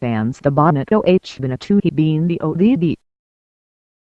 Fans the bonnet OH Binatuhi Bean the ODB